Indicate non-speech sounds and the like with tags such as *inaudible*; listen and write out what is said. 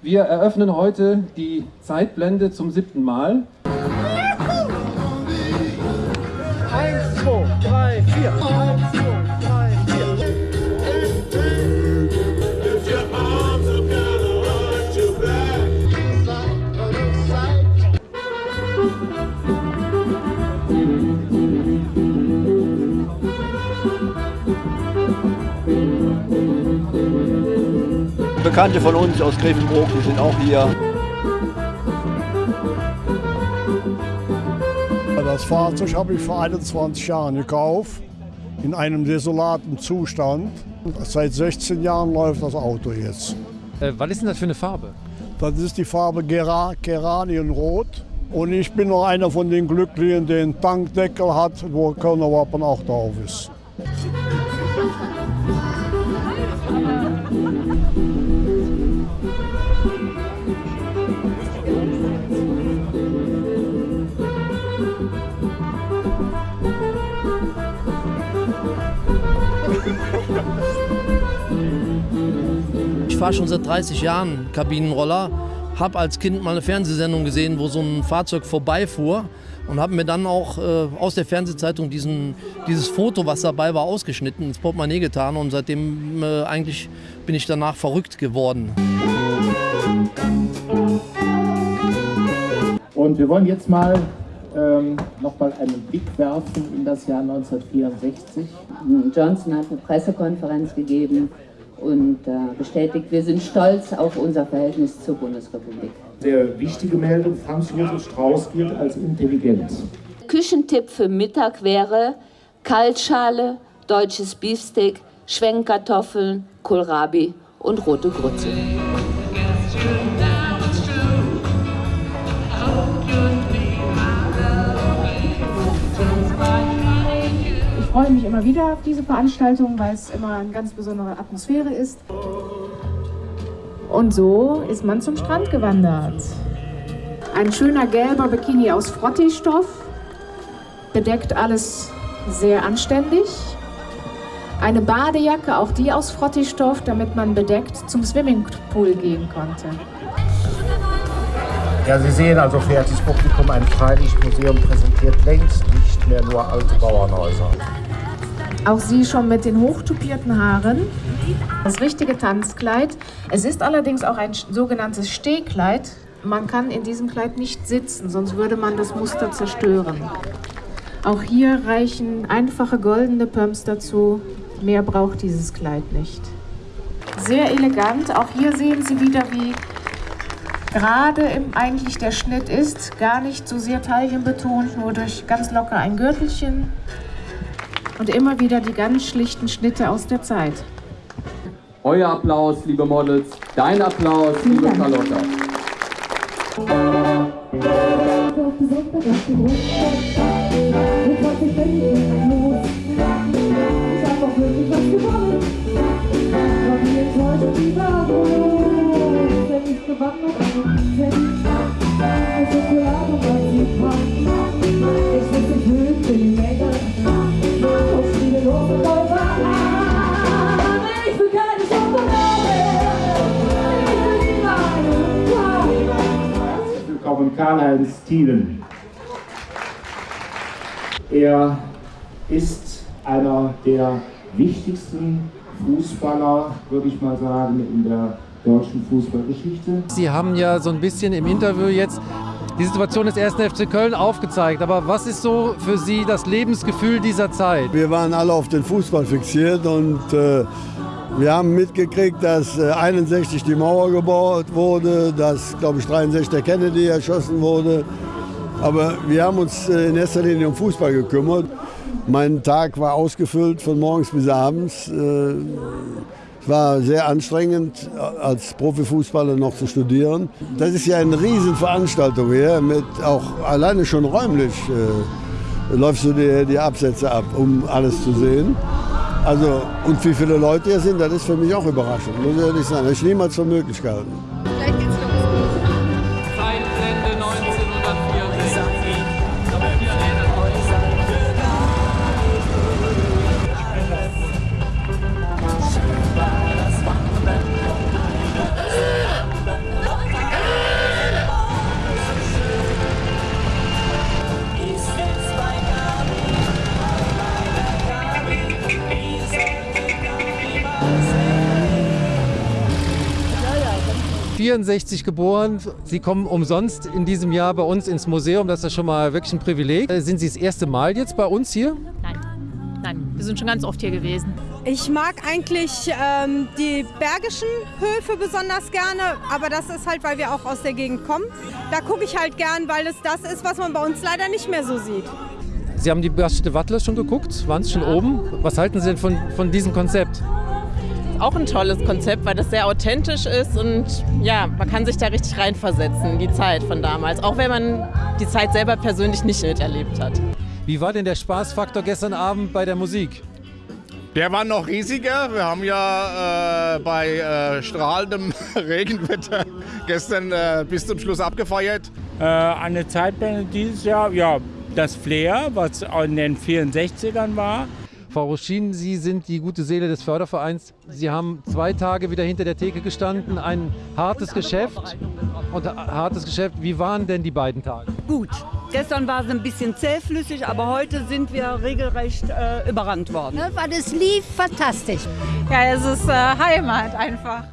Wir eröffnen heute die Zeitblende zum siebten Mal. Eins, zwei, drei, vier. Bekannte von uns aus Grevenbroich, die sind auch hier. Das Fahrzeug habe ich vor 21 Jahren gekauft, in einem desolaten Zustand. Seit 16 Jahren läuft das Auto jetzt. Äh, was ist denn das für eine Farbe? Das ist die Farbe Gera Geranienrot. Und ich bin noch einer von den Glücklichen, der einen Tankdeckel hat, wo Kölner Wappen auch drauf ist. Ich fahre schon seit 30 Jahren Kabinenroller, habe als Kind mal eine Fernsehsendung gesehen, wo so ein Fahrzeug vorbeifuhr und habe mir dann auch äh, aus der Fernsehzeitung diesen, dieses Foto, was dabei war, ausgeschnitten, ins Portemonnaie getan und seitdem äh, eigentlich bin ich danach verrückt geworden. Und wir wollen jetzt mal ähm, nochmal einen Blick werfen in das Jahr 1964. Johnson hat eine Pressekonferenz gegeben und äh, bestätigt, wir sind stolz auf unser Verhältnis zur Bundesrepublik. Sehr wichtige Meldung, Franz Josef Strauß gilt als intelligent. Küchentipp für Mittag wäre Kaltschale, deutsches Beefsteak, Schwenkkartoffeln, Kohlrabi und rote Grütze. Freue mich immer wieder auf diese Veranstaltung, weil es immer eine ganz besondere Atmosphäre ist. Und so ist man zum Strand gewandert. Ein schöner gelber Bikini aus Frottee-Stoff, bedeckt alles sehr anständig. Eine Badejacke, auch die aus Frottee-Stoff, damit man bedeckt zum Swimmingpool gehen konnte. Ja, Sie sehen also, verehrtes Publikum, ein Freilichtmuseum präsentiert längst nur alte Bauernhäuser. Auch sie schon mit den hochtupierten Haaren. Das richtige Tanzkleid. Es ist allerdings auch ein sogenanntes Stehkleid. Man kann in diesem Kleid nicht sitzen, sonst würde man das Muster zerstören. Auch hier reichen einfache goldene Pumps dazu. Mehr braucht dieses Kleid nicht. Sehr elegant. Auch hier sehen Sie wieder, wie gerade im eigentlich der Schnitt ist. Gar nicht so sehr taillenbetont, nur durch ganz locker ein Gürtelchen. Und immer wieder die ganz schlichten Schnitte aus der Zeit. Euer Applaus, liebe Models. Dein Applaus, liebe Carlotta. Willkommen Karl-Heinz Thielen. Er ist einer der wichtigsten Fußballer, würde ich mal sagen, in der deutschen Fußballgeschichte. Sie haben ja so ein bisschen im Interview jetzt die Situation des 1. FC Köln aufgezeigt. Aber was ist so für Sie das Lebensgefühl dieser Zeit? Wir waren alle auf den Fußball fixiert und äh, wir haben mitgekriegt, dass äh, 61 die Mauer gebaut wurde, dass, glaube ich, 63 der Kennedy erschossen wurde. Aber wir haben uns äh, in erster Linie um Fußball gekümmert. Mein Tag war ausgefüllt von morgens bis abends. Äh, es war sehr anstrengend, als Profifußballer noch zu studieren. Das ist ja eine Riesenveranstaltung hier, mit auch alleine schon räumlich äh, läufst du die, die Absätze ab, um alles zu sehen. Also, und wie viele Leute hier sind, das ist für mich auch überraschend, muss ich ehrlich sagen. Das ich niemals für möglich gehalten. 64 geboren. Sie kommen umsonst in diesem Jahr bei uns ins Museum. Das ist schon mal wirklich ein Privileg. Äh, Sind Sie das erste Mal jetzt bei uns hier? Nein, nein, wir sind schon ganz oft hier gewesen. Ich mag eigentlich ähm, die bergischen Höfe besonders gerne, aber das ist halt, weil wir auch aus der Gegend kommen. Da gucke ich halt gern, weil es das ist, was man bei uns leider nicht mehr so sieht. Sie haben die Bastete Wattler schon geguckt? Waren Sie schon oben? Was halten Sie denn von, von diesem Konzept? Auch ein tolles Konzept, weil das sehr authentisch ist und ja, man kann sich da richtig reinversetzen, in die Zeit von damals, auch wenn man die Zeit selber persönlich nicht miterlebt hat. Wie war denn der Spaßfaktor gestern Abend bei der Musik? Der war noch riesiger. Wir haben ja äh, bei äh, strahlendem *laughs* Regenwetter gestern äh, bis zum Schluss abgefeiert. Äh, eine Zeitbände dieses Jahr, ja, das Flair, was in den 64ern war. Frau Roschin, Sie sind die gute Seele des Fördervereins. Sie haben zwei Tage wieder hinter der Theke gestanden, ein hartes Geschäft. Und hartes Geschäft, wie waren denn die beiden Tage? Gut. Gestern war es ein bisschen zähflüssig, aber heute sind wir regelrecht äh, überrannt worden. Weil es lief fantastisch. Ja, es ist äh, Heimat einfach.